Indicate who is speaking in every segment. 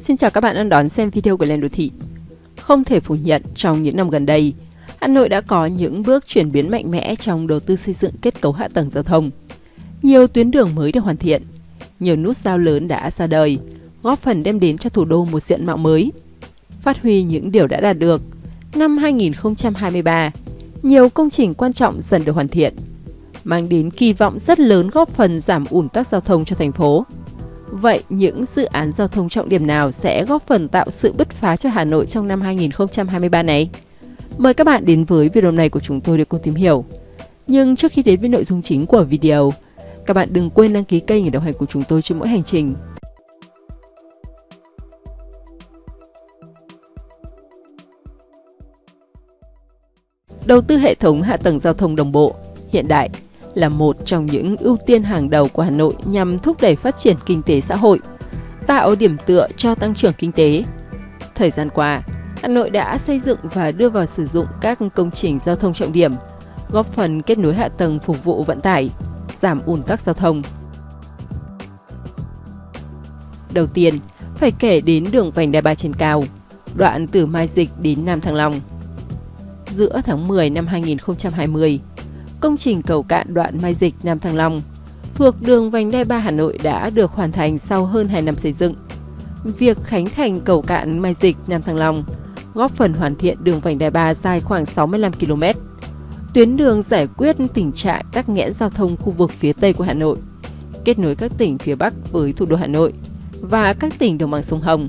Speaker 1: Xin chào các bạn đang đón xem video của Lên Đô Thị. Không thể phủ nhận trong những năm gần đây, Hà Nội đã có những bước chuyển biến mạnh mẽ trong đầu tư xây dựng kết cấu hạ tầng giao thông. Nhiều tuyến đường mới được hoàn thiện, nhiều nút giao lớn đã ra đời, góp phần đem đến cho thủ đô một diện mạo mới. Phát huy những điều đã đạt được, năm 2023, nhiều công trình quan trọng dần được hoàn thiện, mang đến kỳ vọng rất lớn góp phần giảm ủn tắc giao thông cho thành phố. Vậy những dự án giao thông trọng điểm nào sẽ góp phần tạo sự bứt phá cho Hà Nội trong năm 2023 này? Mời các bạn đến với video này của chúng tôi để cùng tìm hiểu. Nhưng trước khi đến với nội dung chính của video, các bạn đừng quên đăng ký kênh để đồng hành cùng chúng tôi trên mỗi hành trình. Đầu tư hệ thống hạ tầng giao thông đồng bộ, hiện đại là một trong những ưu tiên hàng đầu của Hà Nội nhằm thúc đẩy phát triển kinh tế xã hội, tạo điểm tựa cho tăng trưởng kinh tế. Thời gian qua, Hà Nội đã xây dựng và đưa vào sử dụng các công trình giao thông trọng điểm, góp phần kết nối hạ tầng phục vụ vận tải, giảm ùn tắc giao thông. Đầu tiên, phải kể đến đường vành đai ba trên cao, đoạn từ Mai Dịch đến Nam Thăng Long. Giữa tháng 10 năm 2020, công trình cầu cạn đoạn Mai Dịch Nam Thăng Long thuộc đường vành đai 3 Hà Nội đã được hoàn thành sau hơn 2 năm xây dựng. Việc khánh thành cầu cạn Mai Dịch Nam Thăng Long góp phần hoàn thiện đường vành đai 3 dài khoảng 65 km. Tuyến đường giải quyết tình trạng tắc nghẽn giao thông khu vực phía Tây của Hà Nội, kết nối các tỉnh phía Bắc với thủ đô Hà Nội và các tỉnh đồng bằng sông Hồng.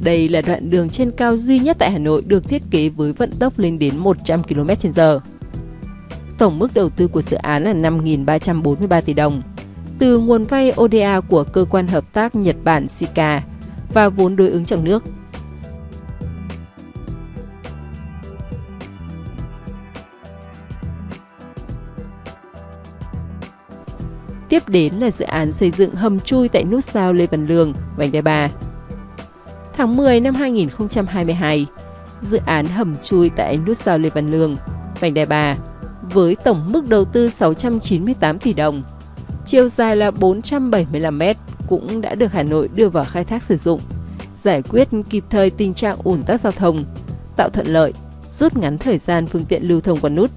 Speaker 1: Đây là đoạn đường trên cao duy nhất tại Hà Nội được thiết kế với vận tốc lên đến 100 km/h. Tổng mức đầu tư của dự án là 5.343 tỷ đồng, từ nguồn vay ODA của Cơ quan Hợp tác Nhật Bản SICA và vốn đối ứng trong nước. Tiếp đến là dự án xây dựng hầm chui tại nút giao Lê Văn Lương, vành đai 3. Tháng 10 năm 2022, dự án hầm chui tại nút giao Lê Văn Lương, vành đai 3 với tổng mức đầu tư 698 tỷ đồng. Chiều dài là 475 m cũng đã được Hà Nội đưa vào khai thác sử dụng, giải quyết kịp thời tình trạng ủn tắc giao thông, tạo thuận lợi, rút ngắn thời gian phương tiện lưu thông qua nút.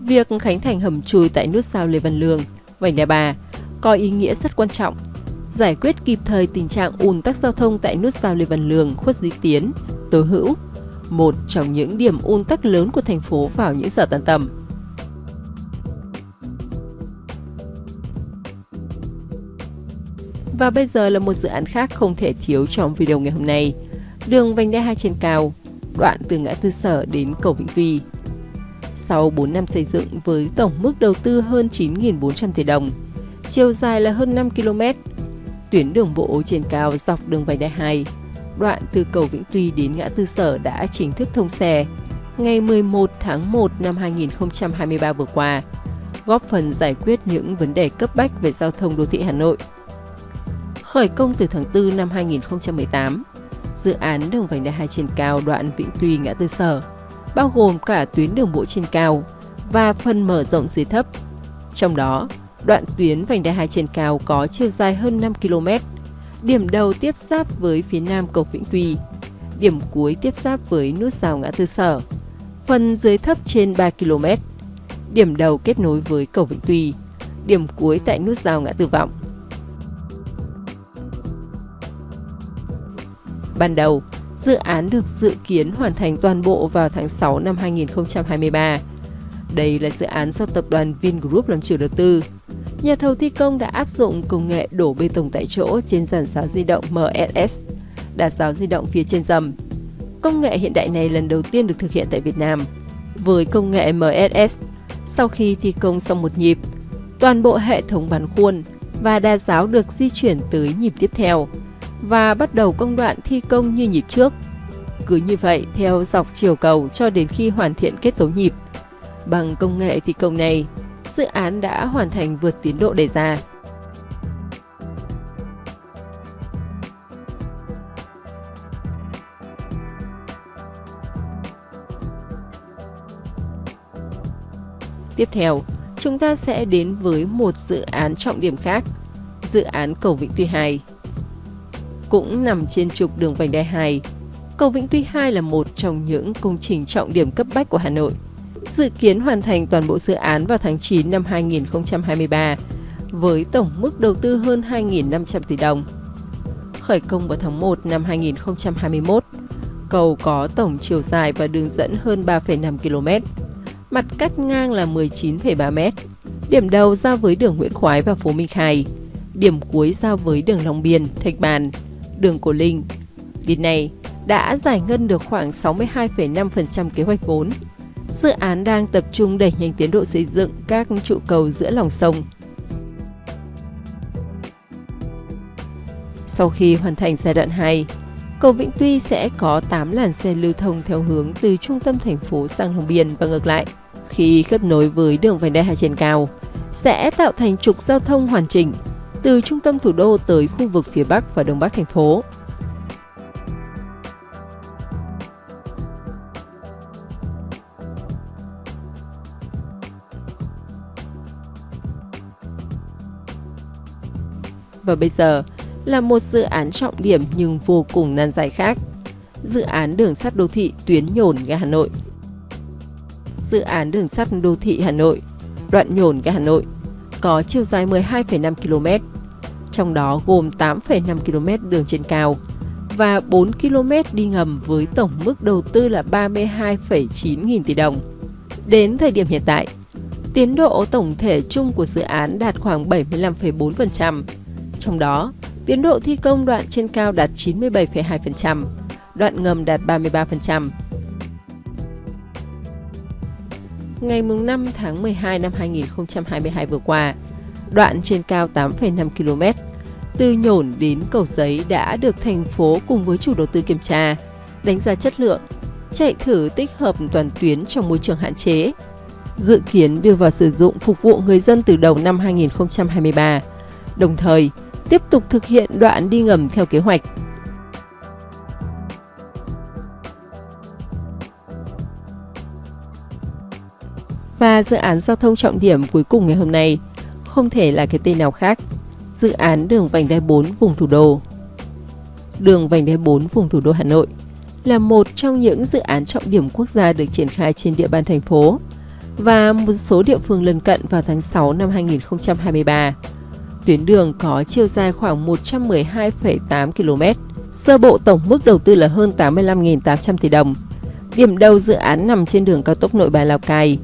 Speaker 1: Việc khánh thành hầm chui tại nút sao Lê Văn Lương, Vành Đai Ba có ý nghĩa rất quan trọng, giải quyết kịp thời tình trạng ùn tắc giao thông tại nút sao Lê Văn Lương, Khuất Duy Tiến, Tố Hữu, một trong những điểm ùn tắc lớn của thành phố vào những giờ tan tầm. Và bây giờ là một dự án khác không thể thiếu trong video ngày hôm nay. Đường vành đai 2 trên cao, đoạn từ ngã tư sở đến cầu Vĩnh Tuy. Sau 4 năm xây dựng với tổng mức đầu tư hơn 9.400 tỷ đồng, chiều dài là hơn 5 km, tuyến đường bộ trên cao dọc đường vành đai 2, đoạn từ cầu Vĩnh Tuy đến ngã tư sở đã chính thức thông xe ngày 11 tháng 1 năm 2023 vừa qua, góp phần giải quyết những vấn đề cấp bách về giao thông đô thị Hà Nội khởi công từ tháng 4 năm 2018. Dự án đường vành đai 2 trên cao đoạn Vĩnh Tuy ngã tư sở, bao gồm cả tuyến đường bộ trên cao và phần mở rộng dưới thấp. Trong đó, đoạn tuyến vành đai 2 trên cao có chiều dài hơn 5 km, điểm đầu tiếp giáp với phía nam cầu Vĩnh Tuy, điểm cuối tiếp giáp với nút giao ngã tư sở, phần dưới thấp trên 3 km, điểm đầu kết nối với cầu Vĩnh Tuy, điểm cuối tại nút giao ngã tư vọng. Ban đầu, dự án được dự kiến hoàn thành toàn bộ vào tháng 6 năm 2023. Đây là dự án do tập đoàn Vingroup làm chủ đầu tư. Nhà thầu thi công đã áp dụng công nghệ đổ bê tông tại chỗ trên giàn giáo di động MSS, đạt giáo di động phía trên dầm. Công nghệ hiện đại này lần đầu tiên được thực hiện tại Việt Nam. Với công nghệ MSS, sau khi thi công xong một nhịp, toàn bộ hệ thống bán khuôn và đa giáo được di chuyển tới nhịp tiếp theo và bắt đầu công đoạn thi công như nhịp trước. Cứ như vậy theo dọc chiều cầu cho đến khi hoàn thiện kết cấu nhịp. Bằng công nghệ thi công này, dự án đã hoàn thành vượt tiến độ đề ra. Tiếp theo, chúng ta sẽ đến với một dự án trọng điểm khác, dự án cầu Vĩnh Tuy 2 cũng nằm trên trục đường vành đai 2. Cầu Vĩnh Tuy 2 là một trong những công trình trọng điểm cấp bách của Hà Nội. Dự kiến hoàn thành toàn bộ dự án vào tháng 9 năm 2023 với tổng mức đầu tư hơn 2.500 tỷ đồng. Khởi công vào tháng 1 năm 2021, cầu có tổng chiều dài và đường dẫn hơn 3,5 km. Mặt cắt ngang là 19,3 m. Điểm đầu giao với đường Nguyễn Khoái và phố Minh Khai. Điểm cuối giao với đường Long Biên, Thạch Bàn, đường của Linh. Đến nay, đã giải ngân được khoảng 62,5% kế hoạch vốn. Dự án đang tập trung đẩy nhanh tiến độ xây dựng các trụ cầu giữa lòng sông. Sau khi hoàn thành giai đoạn 2, cầu Vĩnh Tuy sẽ có 8 làn xe lưu thông theo hướng từ trung tâm thành phố sang Long Biên và ngược lại. Khi kết nối với đường vành đai hai trên cao, sẽ tạo thành trục giao thông hoàn chỉnh từ trung tâm thủ đô tới khu vực phía Bắc và Đông Bắc thành phố. Và bây giờ là một dự án trọng điểm nhưng vô cùng nan giải khác. Dự án đường sắt đô thị tuyến nhổn ga Hà Nội. Dự án đường sắt đô thị Hà Nội, đoạn nhổn ga Hà Nội, có chiều dài 12,5 km, trong đó gồm 8,5 km đường trên cao và 4 km đi ngầm với tổng mức đầu tư là 32,9 nghìn tỷ đồng. Đến thời điểm hiện tại, tiến độ tổng thể chung của dự án đạt khoảng 75,4%, trong đó, tiến độ thi công đoạn trên cao đạt 97,2%, đoạn ngầm đạt 33%. Ngày 5 tháng 12 năm 2022 vừa qua, đoạn trên cao 8,5 km từ nhổn đến cầu giấy đã được thành phố cùng với chủ đầu tư kiểm tra, đánh giá chất lượng, chạy thử tích hợp toàn tuyến trong môi trường hạn chế. Dự kiến đưa vào sử dụng phục vụ người dân từ đầu năm 2023. Đồng thời, tiếp tục thực hiện đoạn đi ngầm theo kế hoạch. Và dự án giao thông trọng điểm cuối cùng ngày hôm nay không thể là cái tên nào khác. Dự án đường vành đai 4 vùng thủ đô. Đường vành đai 4 vùng thủ đô Hà Nội là một trong những dự án trọng điểm quốc gia được triển khai trên địa bàn thành phố và một số địa phương lân cận vào tháng 6 năm 2023. Tuyến đường có chiều dài khoảng 112,8 km. Sơ bộ tổng mức đầu tư là hơn 85.800 tỷ đồng. Điểm đầu dự án nằm trên đường cao tốc Nội Bài Lào Cai,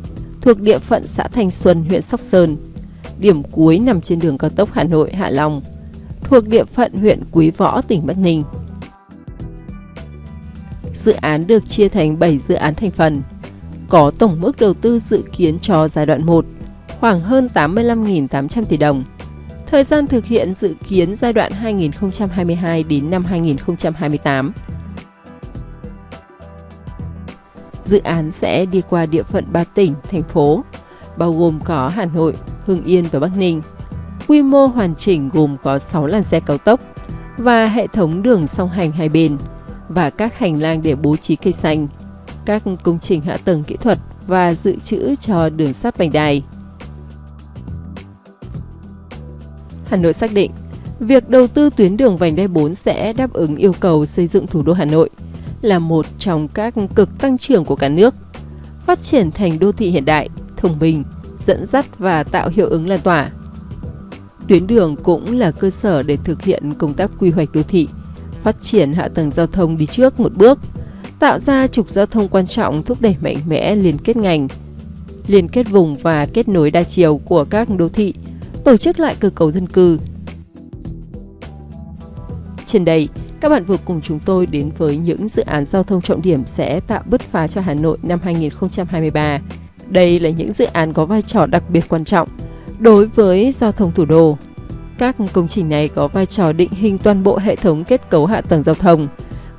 Speaker 1: thuộc địa phận xã Thanh Xuân, huyện Sóc Sơn. Điểm cuối nằm trên đường cao tốc Hà Nội Hạ Long, thuộc địa phận huyện Quý Võ, tỉnh Bắc Ninh. Dự án được chia thành 7 dự án thành phần, có tổng mức đầu tư dự kiến cho giai đoạn 1 khoảng hơn 85.800 tỷ đồng. Thời gian thực hiện dự kiến giai đoạn 2022 đến năm 2028. Dự án sẽ đi qua địa phận 3 tỉnh, thành phố, bao gồm có Hà Nội, Hưng Yên và Bắc Ninh. Quy mô hoàn chỉnh gồm có 6 làn xe cao tốc và hệ thống đường song hành hai bên và các hành lang để bố trí cây xanh, các công trình hạ tầng kỹ thuật và dự trữ cho đường sắt vành đai. Hà Nội xác định, việc đầu tư tuyến đường vành đai 4 sẽ đáp ứng yêu cầu xây dựng thủ đô Hà Nội là một trong các cực tăng trưởng của cả nước, phát triển thành đô thị hiện đại, thông minh, dẫn dắt và tạo hiệu ứng lan tỏa. Tuyến đường cũng là cơ sở để thực hiện công tác quy hoạch đô thị, phát triển hạ tầng giao thông đi trước một bước, tạo ra trục giao thông quan trọng thúc đẩy mạnh mẽ liên kết ngành, liên kết vùng và kết nối đa chiều của các đô thị, tổ chức lại cơ cấu dân cư. Trên đây, các bạn vừa cùng chúng tôi đến với những dự án giao thông trọng điểm sẽ tạo bứt phá cho Hà Nội năm 2023. Đây là những dự án có vai trò đặc biệt quan trọng đối với giao thông thủ đô. Các công trình này có vai trò định hình toàn bộ hệ thống kết cấu hạ tầng giao thông,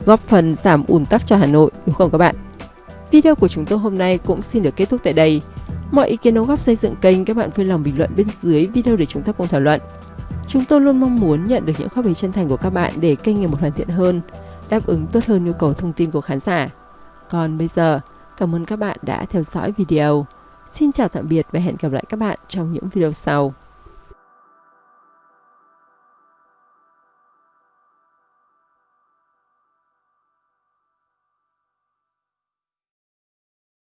Speaker 1: góp phần giảm ùn tắc cho Hà Nội, đúng không các bạn? Video của chúng tôi hôm nay cũng xin được kết thúc tại đây. Mọi ý kiến đóng góp xây dựng kênh các bạn vui lòng bình luận bên dưới video để chúng ta cùng thảo luận. Chúng tôi luôn mong muốn nhận được những góp ý chân thành của các bạn để kênh ngày một hoàn thiện hơn, đáp ứng tốt hơn nhu cầu thông tin của khán giả. Còn bây giờ, cảm ơn các bạn đã theo dõi video. Xin chào tạm biệt và hẹn gặp lại các bạn trong những video sau.